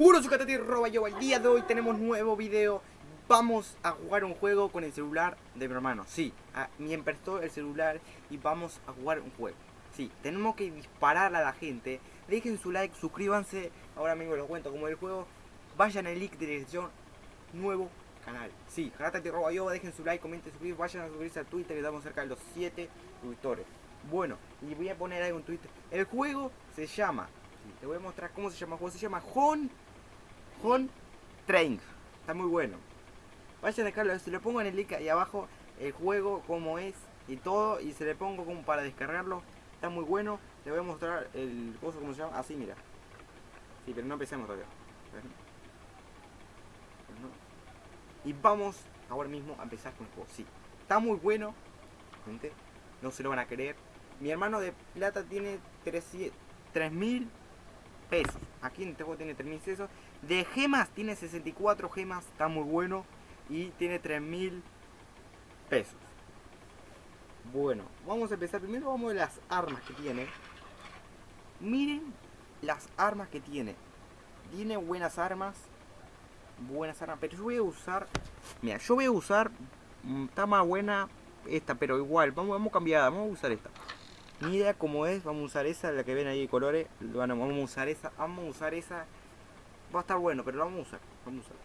Uno soy Catati Roba yo. El día de hoy tenemos nuevo video. Vamos a jugar un juego con el celular de mi hermano. Sí, a, me emprestó el celular y vamos a jugar un juego. Sí, tenemos que disparar a la gente. Dejen su like, suscríbanse. Ahora mismo les cuento como el juego. Vayan al link de dirección. Nuevo canal. Sí, Catati Roba yo. Dejen su like, comenten, suscribirse. Vayan a suscribirse al Twitter. Que estamos cerca de los 7 suscriptores. Bueno, y voy a poner ahí un Twitter. El juego se llama. Te voy a mostrar cómo se llama el juego. Se llama Hon. Hon Train. Está muy bueno. Vayan a dejarlo. Si lo pongo en el link ahí abajo. El juego, cómo es y todo. Y se le pongo como para descargarlo. Está muy bueno. Le voy a mostrar el coso, cómo se llama. Así, mira. Sí, pero no empecemos todavía. Y vamos ahora mismo a empezar con el juego. Sí, está muy bueno. Gente, no se lo van a creer. Mi hermano de plata tiene 3000 pesos. Aquí en este juego tiene 3000 pesos. De gemas tiene 64 gemas. Está muy bueno. Y tiene 3000 pesos. Bueno, vamos a empezar. Primero vamos a ver las armas que tiene. Miren las armas que tiene. Tiene buenas armas. Buenas armas. Pero yo voy a usar. Mira, yo voy a usar. Está más buena esta, pero igual. Vamos, vamos a cambiar. Vamos a usar esta. Ni idea cómo es. Vamos a usar esa, la que ven ahí de colores. Bueno, vamos a usar esa. Vamos a usar esa. Va a estar bueno, pero lo vamos a usar. Vamos a usar.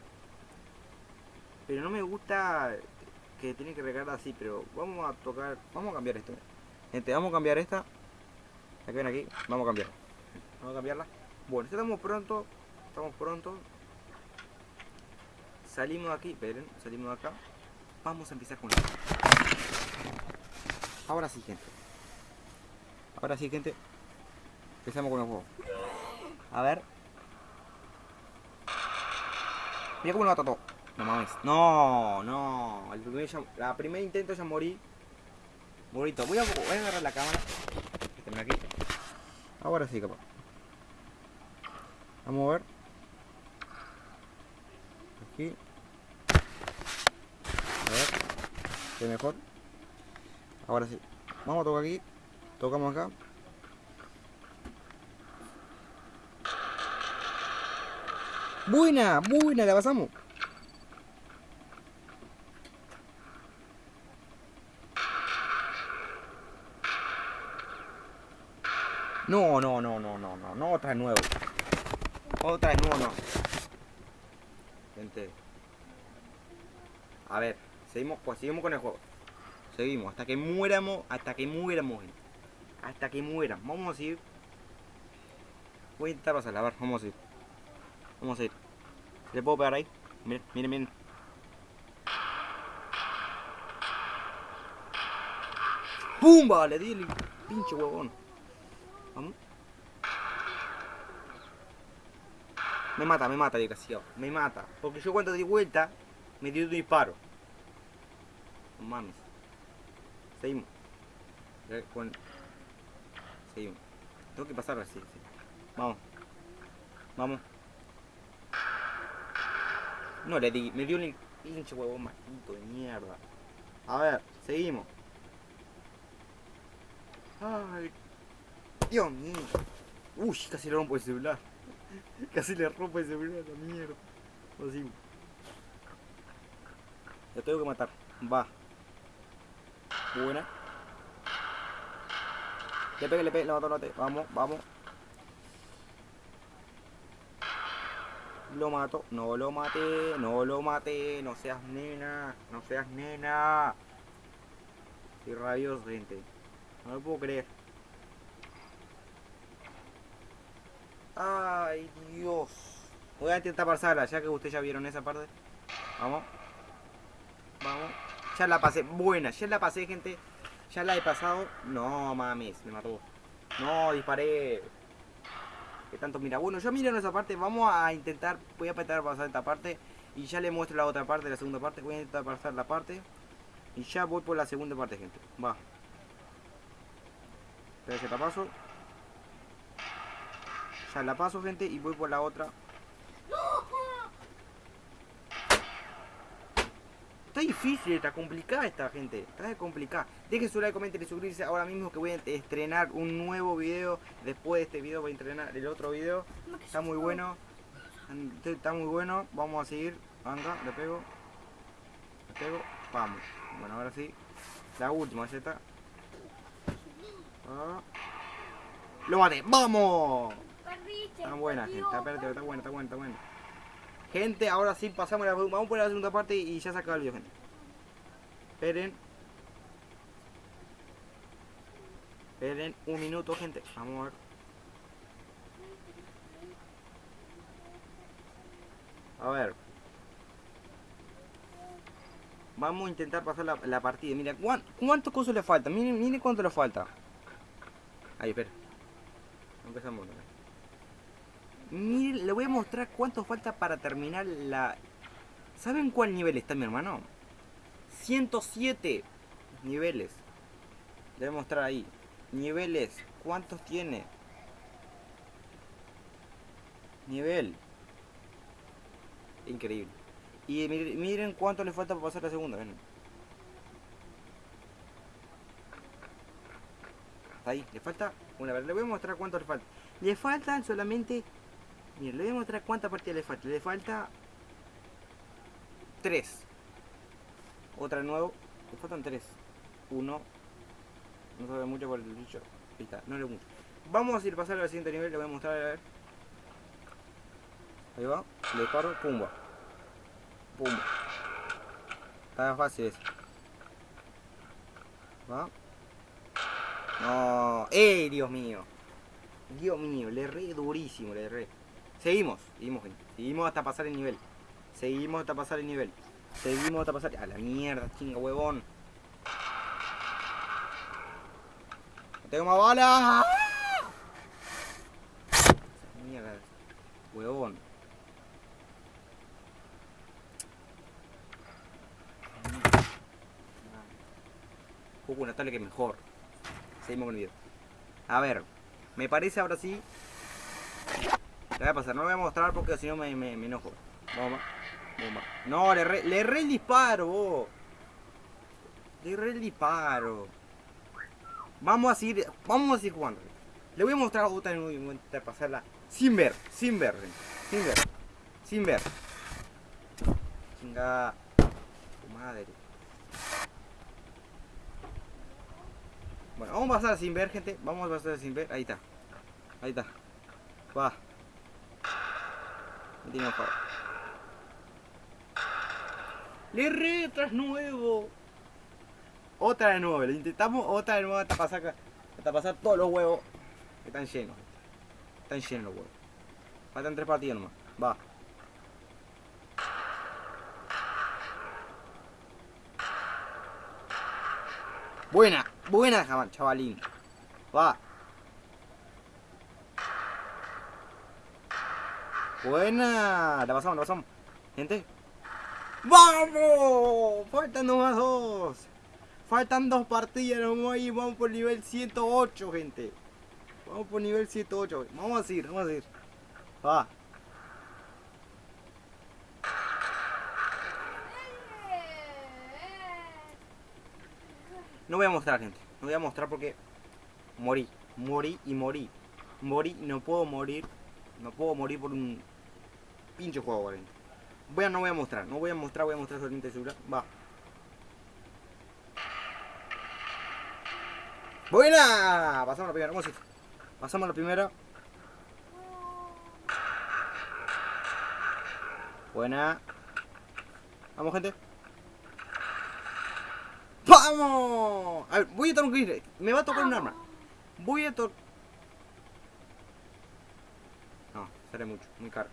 Pero no me gusta que tiene que recargar así, pero vamos a tocar. Vamos a cambiar esto. Gente, vamos a cambiar esta. La ven aquí. Vamos a cambiar. Vamos a cambiarla. Bueno, estamos pronto. Estamos pronto. Salimos de aquí. Esperen, salimos de acá. Vamos a empezar con esto. Ahora sí, gente. Ahora sí, gente. Empezamos con el juego. A ver. Mira cómo lo mató todo. No mames. No, no. El primer la primer intento ya morí. Bonito. Voy a, voy a agarrar la cámara. Este, aquí. Ahora sí, capaz. Vamos a ver. Aquí. A ver. ¿Qué mejor? Ahora sí. Vamos a tocar aquí. Tocamos acá. Buena, buena, la pasamos. No, no, no, no, no, no, no, otra de nuevo. Otra de nuevo, no. Gente. A ver, seguimos, pues seguimos con el juego. Seguimos, hasta que muéramos, hasta que muéramos. Hasta que mueran. Vamos a ir. Voy a intentar pasarla, a ver, vamos a ir. Vamos a ir. ¿Le puedo pegar ahí? Miren, miren, miren. ¡Pumba! Le di el pinche huevón. Vamos. Me mata, me mata, desgraciado. Me mata. Porque yo cuando di vuelta, me dio un disparo. No mames. Seguimos. Seguimos. Tengo que pasar así. Sí. Vamos. Vamos. No le di, me dio un pinche huevón maldito de mierda. A ver, seguimos. Ay, Dios mío. Uy, casi le rompo el celular. Casi le rompo el celular, la mierda. Así. Lo tengo que matar. Va. Buena. Le pegue, le pegue, le mato, lo maté. Vamos, vamos. Lo mato, no lo maté, no lo maté, no seas nena, no seas nena. Y rabioso, gente. No lo puedo creer. Ay, Dios. Voy a intentar pasarla, ya que ustedes ya vieron esa parte. Vamos. Vamos. Ya la pasé. Buena, ya la pasé, gente. Ya la he pasado. No mames, me mató. No, disparé. Tanto mira. Bueno, yo miro esa parte. Vamos a intentar. Voy a intentar pasar esta parte. Y ya le muestro la otra parte, la segunda parte. Voy a intentar pasar la parte. Y ya voy por la segunda parte, gente. Va. Que la paso. Ya la paso, gente, y voy por la otra. Está difícil, está complicada esta gente. Está complicada. Dejen su like, comenten y suscribirse ahora mismo que voy a estrenar un nuevo video. Después de este video voy a estrenar el otro video. Está muy bueno. Está muy bueno. Vamos a seguir. Venga, le pego. Le pego. Vamos. Bueno, ahora sí. La última Z. Ah. Lo maté. ¡Vamos! Está buena, gente. Está, está buena, está buena, está buena. Gente, ahora sí pasamos la Vamos por la segunda parte y ya se acaba el video, gente. Esperen. Esperen un minuto, gente. Vamos a ver. A ver. Vamos a intentar pasar la, la partida. Mira, ¿cuántos cuánto cosas le falta? Miren, miren cuánto le falta. Ahí, espera. Empezamos. Miren, le voy a mostrar cuánto falta para terminar la... ¿Saben cuál nivel está mi hermano? 107 niveles. Le voy a mostrar ahí. Niveles. ¿Cuántos tiene? Nivel. Increíble. Y miren, cuánto le falta para pasar la segunda. Ven. Ahí, le falta una vez. Le voy a mostrar cuánto le falta. Le faltan solamente... Miren, le voy a mostrar cuántas partidas le falta. Le falta... Tres. Otra de nuevo. Le faltan tres. Uno. No sabe mucho por el bicho. Está, no le mucho. Vamos a ir pasar al siguiente nivel. Le voy a mostrar a ver. Ahí va. Le disparo. Pumba. Pumba. Está fácil eso. Va. No. ¡Ey, Dios mío! Dios mío, le erré durísimo, le erré. Seguimos, seguimos, gente. Seguimos hasta pasar el nivel. Seguimos hasta pasar el nivel. Seguimos hasta pasar... A la mierda, chinga, huevón. No tengo más balas. Mierda. Huevón. Juego una tablet que mejor. Seguimos con el video. A ver, me parece ahora sí. Voy a pasar, no lo voy a mostrar porque si no me, me, enojo. Bomba, bomba. No, le erré, le erré el disparo. Le erré el disparo. Vamos a seguir, vamos a seguir jugando. Le voy a mostrar otra en de pasarla sin ver, sin ver, sin ver, sin ver. Chinga, tu madre. Bueno, vamos a pasar sin ver, gente. Vamos a pasar sin ver. Ahí está. Ahí está. Va. Me tiene Le re tras nuevo. Otra de nuevo. Le intentamos otra de nuevo hasta pasar, hasta pasar todos los huevos. Que están llenos. Están llenos los huevos. Faltan tres partidas nomás. Va. Buena, buena, chavalín. Va. Buena. La pasamos, la pasamos. Gente. ¡Vamos! Faltan nomás dos. Faltan dos partidas nomás y vamos por nivel 108, gente. Vamos por nivel 108. Vamos a ir, vamos a ir. Va. No voy a mostrar, gente. No voy a mostrar porque morí. Morí y morí. Morí, no puedo morir. No puedo morir por un pinche juego, gente. Voy a, no voy a mostrar. No voy a mostrar, voy a mostrar solamente el celular. Va. ¡Buena! Pasamos la primera. Vamos a ir. Pasamos la primera. Buena. Vamos, gente. ¡Vamos! A ver, voy a tocar un gris. Me va a tocar un arma. Voy a tocar... No, sale mucho. Muy caro.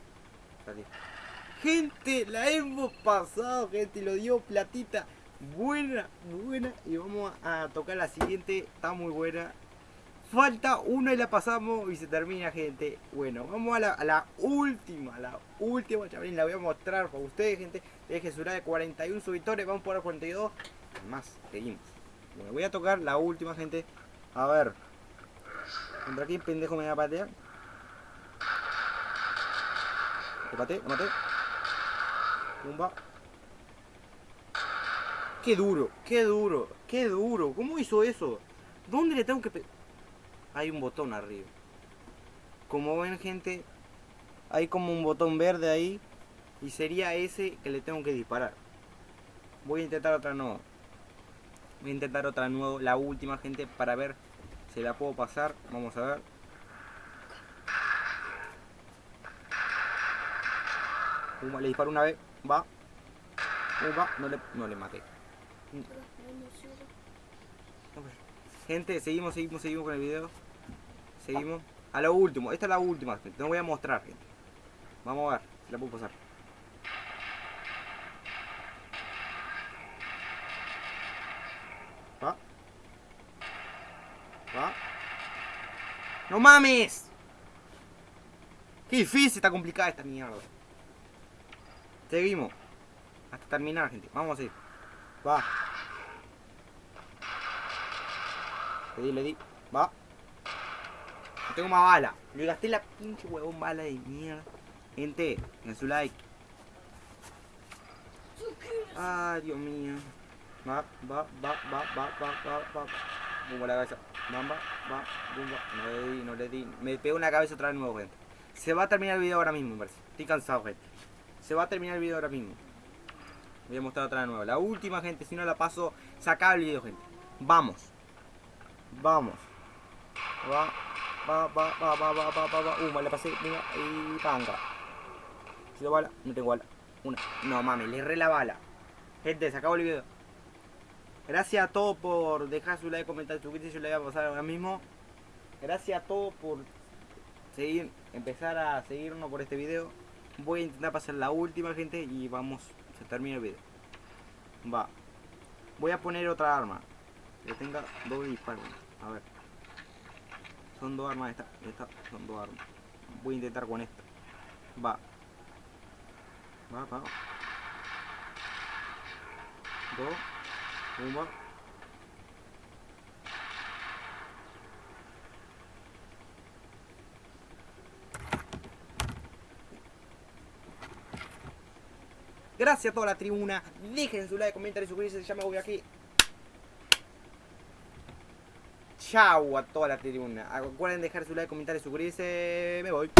Gente, la hemos pasado, gente. Lo dio platita. Buena, buena. Y vamos a tocar la siguiente. Está muy buena. Falta una y la pasamos y se termina, gente. Bueno, vamos a la, última, la última, chavalín. La voy a mostrar para ustedes, gente. Deje su de 41 suscriptores. Vamos por la 42 más, seguimos. Bueno, voy a tocar la última, gente. A ver. ¿Contra quién pendejo me va a patear? ¿Lo? ¿Lo maté? Pumba. ¡Qué duro! ¡Qué duro! ¡Qué duro! ¿Cómo hizo eso? ¿Dónde le tengo que Hay un botón arriba. Como ven, gente, Hay como un botón verde ahí. Y sería ese que le tengo que disparar. Voy a intentar otra nueva. Voy a intentar otra nueva, la última gente, para ver si la puedo pasar. Vamos a ver. Pumba, le disparo una vez. Va. Pumba, no le, no le maté. Gente, seguimos, seguimos, seguimos con el video. Seguimos. A lo último, esta es la última, gente. No voy a mostrar, gente. Vamos a ver si la puedo pasar. Va. Va. ¡No mames! Qué difícil, está complicada esta mierda. Seguimos. Hasta terminar, gente. Vamos a ir. Va. Le di, le di. Va. No tengo más bala. Le gasté la pinche huevón bala de mierda. Gente, en su like. Ay, Dios mío. Va, va, va, va, va, va, va, va. Bumba la cabeza. Bamba, va, bumba. No le di, no le di. Me pego una cabeza otra vez nuevo, gente. Se va a terminar el video ahora mismo, me parece. Estoy cansado, gente. Se va a terminar el video ahora mismo. Voy a mostrar otra de nuevo. La última, gente. Si no la paso, se acaba el video, gente. Vamos. Vamos. Va, va, va, va, va, va, va, va, va. Uh, me la pasé. Venga, y panga. Si lo bala, no tengo bala. Una. No mames, le erré la bala. Gente, se acabó el video. Gracias a todos por dejar su like, comentar, suscribirse. Yo le voy a pasar ahora mismo. Gracias a todos por seguir, empezar a seguirnos por este video. Voy a intentar pasar la última, gente, y vamos, se termina el video. Va. Voy a poner otra arma. Que tenga doble disparo. A ver. Son dos armas esta. Esta son dos armas. Voy a intentar con esta. Va. Va, va. Dos. Una. Gracias a toda la tribuna. Dejen su like, comentario, suscribirse. Ya me voy aquí. Chau a toda la tribuna. Recuerden dejar su like, comentario, suscribirse. Me voy.